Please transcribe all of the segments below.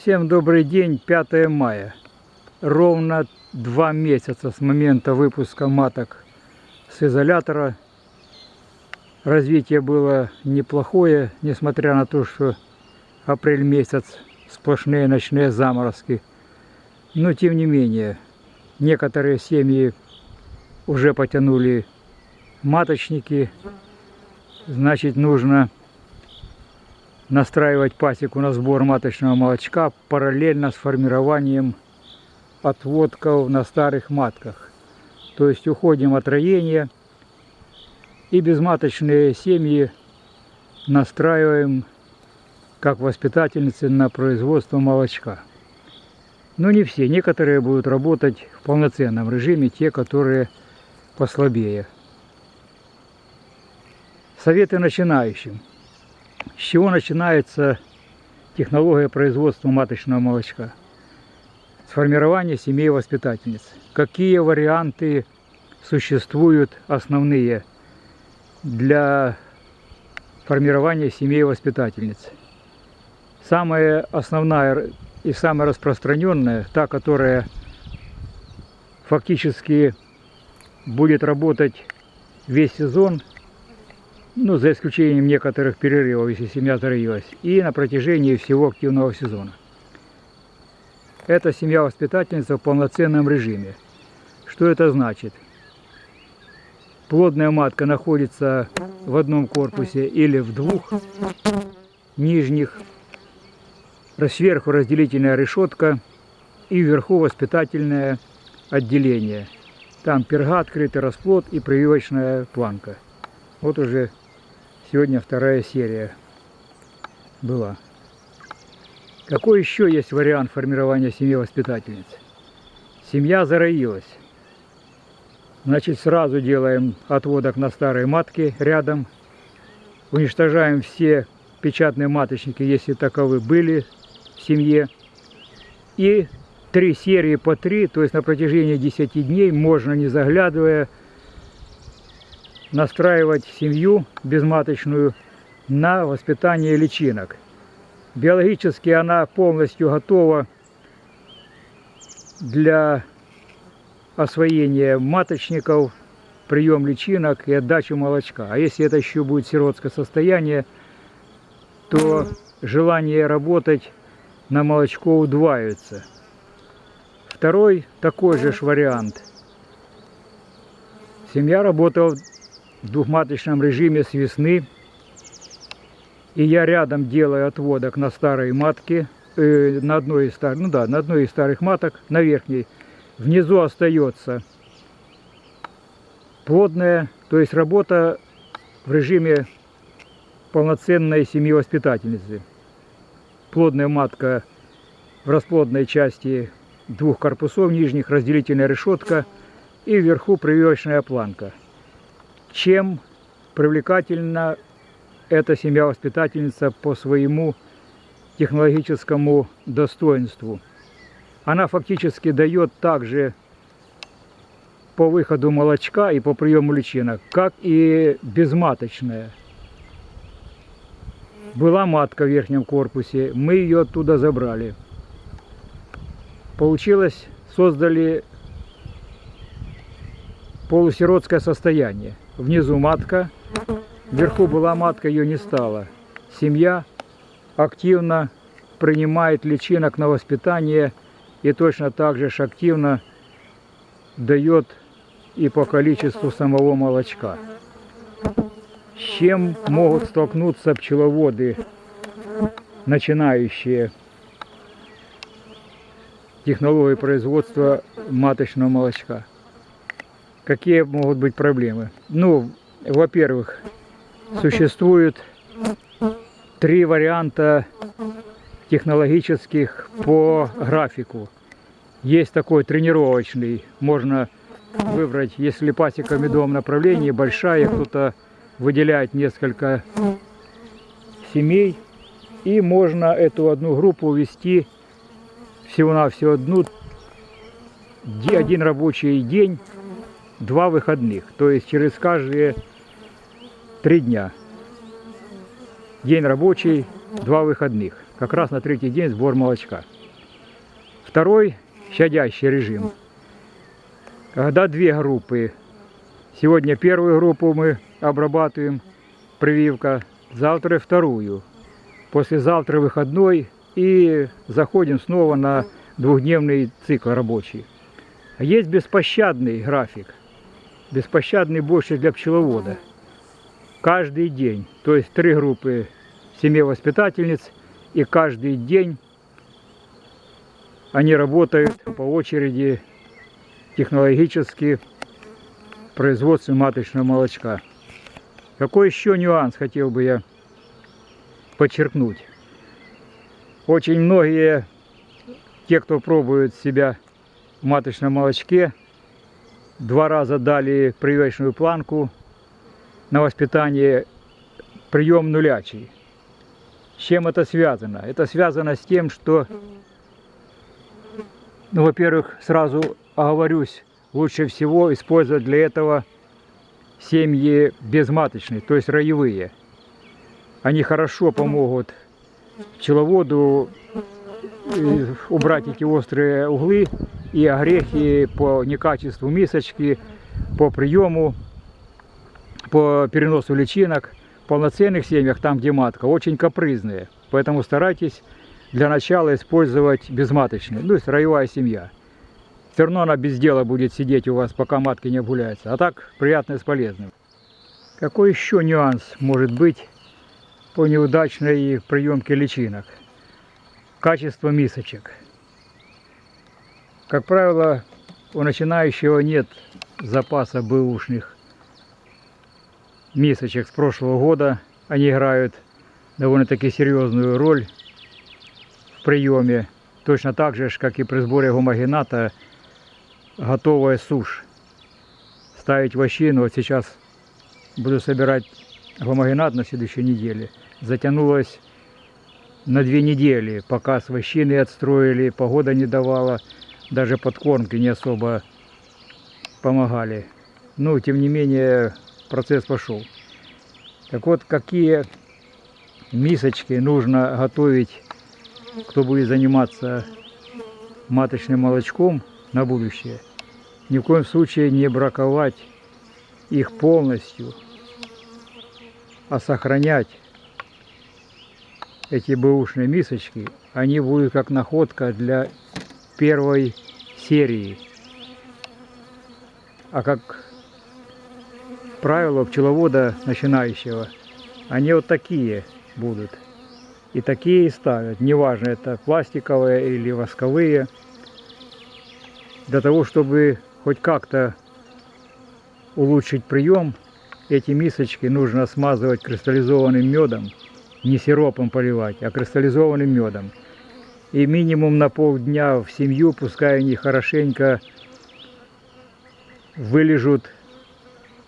Всем добрый день, 5 мая. Ровно два месяца с момента выпуска маток с изолятора. Развитие было неплохое, несмотря на то, что апрель месяц сплошные ночные заморозки. Но тем не менее, некоторые семьи уже потянули маточники. Значит, нужно настраивать пасеку на сбор маточного молочка параллельно с формированием отводков на старых матках. То есть уходим от роения и безматочные семьи настраиваем как воспитательницы на производство молочка. Но не все, некоторые будут работать в полноценном режиме, те, которые послабее. Советы начинающим. С чего начинается технология производства маточного молочка? С формирования семей воспитательниц. Какие варианты существуют основные для формирования семей воспитательниц? Самая основная и самая распространенная, та, которая фактически будет работать весь сезон – ну, за исключением некоторых перерывов, если семья зароилась, и на протяжении всего активного сезона. Это семья-воспитательница в полноценном режиме. Что это значит? Плодная матка находится в одном корпусе или в двух нижних. Сверху разделительная решетка и вверху воспитательное отделение. Там перга, открытый расплод и прививочная планка. Вот уже Сегодня вторая серия была. Какой еще есть вариант формирования семьи воспитательниц? Семья зароилась. Значит, сразу делаем отводок на старые матки рядом. Уничтожаем все печатные маточники, если таковы были семье. И три серии по три, то есть на протяжении 10 дней, можно не заглядывая, настраивать семью безматочную на воспитание личинок. Биологически она полностью готова для освоения маточников, прием личинок и отдачу молочка. А если это еще будет сиротское состояние, то желание работать на молочко удваивается. Второй такой же вариант. Семья работала в двухматочном режиме с весны. И я рядом делаю отводок на старые матки, э, на одной из старых, ну да, на одной из старых маток, на верхней. Внизу остается плодная, то есть работа в режиме полноценной семьи воспитательницы. Плодная матка в расплодной части двух корпусов нижних, разделительная решетка и вверху прививочная планка чем привлекательна эта семья-воспитательница по своему технологическому достоинству. Она фактически дает также по выходу молочка и по приему личинок, как и безматочная. Была матка в верхнем корпусе, мы ее оттуда забрали. Получилось, создали полусиротское состояние внизу матка, вверху была матка, ее не стало. Семья активно принимает личинок на воспитание и точно так же активно дает и по количеству самого молочка. Чем могут столкнуться пчеловоды, начинающие технологии производства маточного молочка? Какие могут быть проблемы? Ну, во-первых, существует три варианта технологических по графику. Есть такой тренировочный, можно выбрать, если пасека в медовом направлении большая, кто-то выделяет несколько семей, и можно эту одну группу вести всего-навсего одну, один рабочий день, два выходных. То есть через каждые три дня. День рабочий, два выходных. Как раз на третий день сбор молочка. Второй щадящий режим. Когда две группы. Сегодня первую группу мы обрабатываем, прививка. Завтра вторую. Послезавтра выходной и заходим снова на двухдневный цикл рабочий. Есть беспощадный график. Беспощадный больше для пчеловода. Каждый день. То есть три группы семей-воспитательниц. И каждый день они работают по очереди технологически производстве маточного молочка. Какой еще нюанс хотел бы я подчеркнуть? Очень многие, те, кто пробует себя в маточном молочке, два раза дали прививочную планку на воспитание прием нулячий. С чем это связано? Это связано с тем, что, ну, во-первых, сразу оговорюсь, лучше всего использовать для этого семьи безматочные, то есть роевые. Они хорошо помогут пчеловоду э, убрать эти острые углы и огрехи по некачеству мисочки, по приему, по переносу личинок. В полноценных семьях, там где матка, очень капризные. Поэтому старайтесь для начала использовать безматочные, ну, то есть роевая семья. Все равно она без дела будет сидеть у вас, пока матки не обгуляются. А так, приятное с полезным. Какой еще нюанс может быть по неудачной приемке личинок? Качество мисочек. Как правило, у начинающего нет запаса бэушных мисочек с прошлого года. Они играют довольно-таки серьезную роль в приеме. Точно так же, как и при сборе гомогената, готовая сушь. Ставить вощину. Вот сейчас буду собирать гомогенат на следующей неделе. Затянулось на две недели, пока с вощины отстроили, погода не давала, даже подкормки не особо помогали. Но, тем не менее, процесс пошел. Так вот, какие мисочки нужно готовить, кто будет заниматься маточным молочком на будущее. Ни в коем случае не браковать их полностью, а сохранять эти бэушные мисочки. Они будут как находка для первой серии. А как правило пчеловода начинающего, они вот такие будут. И такие и ставят. Неважно, это пластиковые или восковые. Для того, чтобы хоть как-то улучшить прием, эти мисочки нужно смазывать кристаллизованным медом. Не сиропом поливать, а кристаллизованным медом. И минимум на полдня в семью, пускай они хорошенько вылежут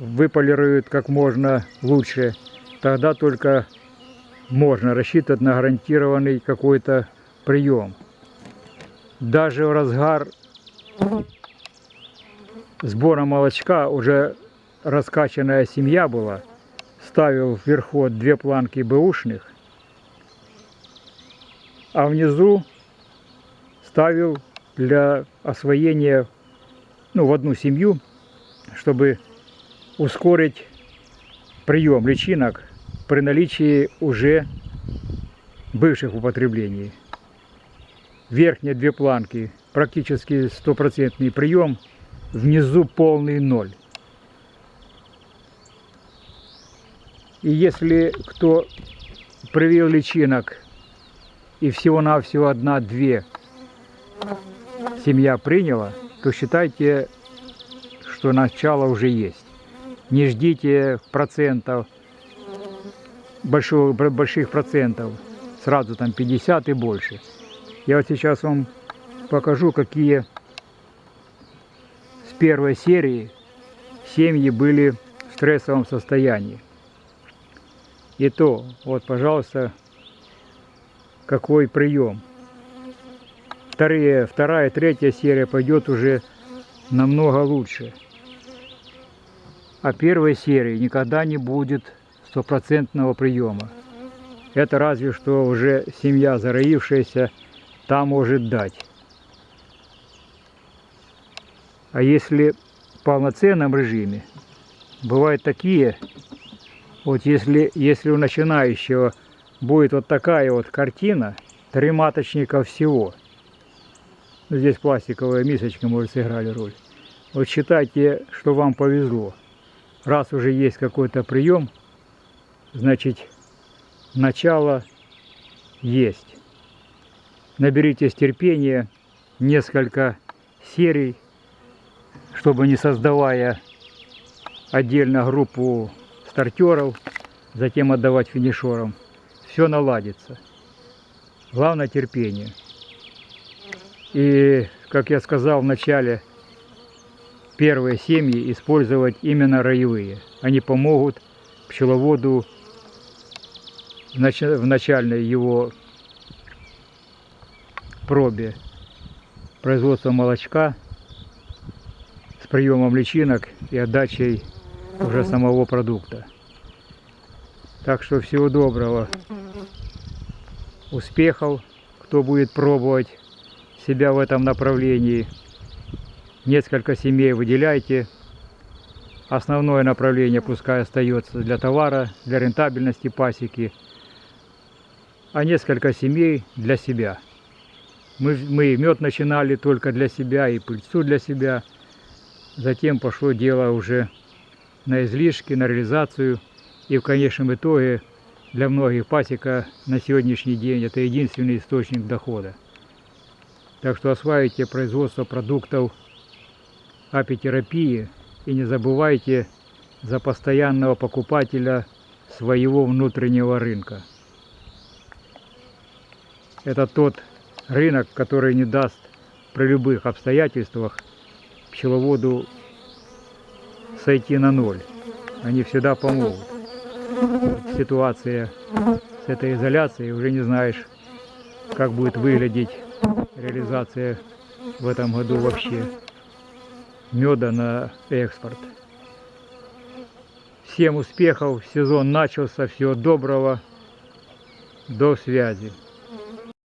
выполируют как можно лучше, тогда только можно рассчитывать на гарантированный какой-то прием. Даже в разгар сбора молочка уже раскачанная семья была, ставил вверху две планки бэушных, а внизу ставил для освоения ну, в одну семью, чтобы ускорить прием личинок при наличии уже бывших в употреблении. Верхние две планки практически стопроцентный прием, внизу полный ноль. И если кто привил личинок и всего-навсего одна-две семья приняла, то считайте, что начало уже есть не ждите процентов, большого, больших процентов, сразу там 50 и больше. Я вот сейчас вам покажу, какие первой серии семьи были в стрессовом состоянии. И то, вот, пожалуйста, какой прием. вторые, вторая, третья серия пойдет уже намного лучше. А первой серии никогда не будет стопроцентного приема. Это разве что уже семья зароившаяся та может дать. А если в полноценном режиме, бывают такие, вот если, если у начинающего будет вот такая вот картина, три маточника всего, здесь пластиковая мисочка, может, сыграли роль. Вот считайте, что вам повезло. Раз уже есть какой-то прием, значит, начало есть. Наберитесь терпения, несколько серий, чтобы не создавая отдельно группу стартеров, затем отдавать финишерам. Все наладится. Главное терпение. И, как я сказал в начале, первые семьи использовать именно роевые. Они помогут пчеловоду в начальной его пробе производства молочка приемом личинок и отдачей уже самого продукта. Так что всего доброго, успехов, кто будет пробовать себя в этом направлении. Несколько семей выделяйте. Основное направление пускай остается для товара, для рентабельности пасеки – а несколько семей для себя. Мы, мы мед начинали только для себя и пыльцу для себя. Затем пошло дело уже на излишки, на реализацию. И в конечном итоге для многих пасека на сегодняшний день это единственный источник дохода. Так что осваивайте производство продуктов апитерапии и не забывайте за постоянного покупателя своего внутреннего рынка. Это тот рынок, который не даст при любых обстоятельствах пчеловоду сойти на ноль. Они всегда помогут. Ситуация с этой изоляцией, уже не знаешь, как будет выглядеть реализация в этом году вообще меда на экспорт. Всем успехов, сезон начался, всего доброго, до связи.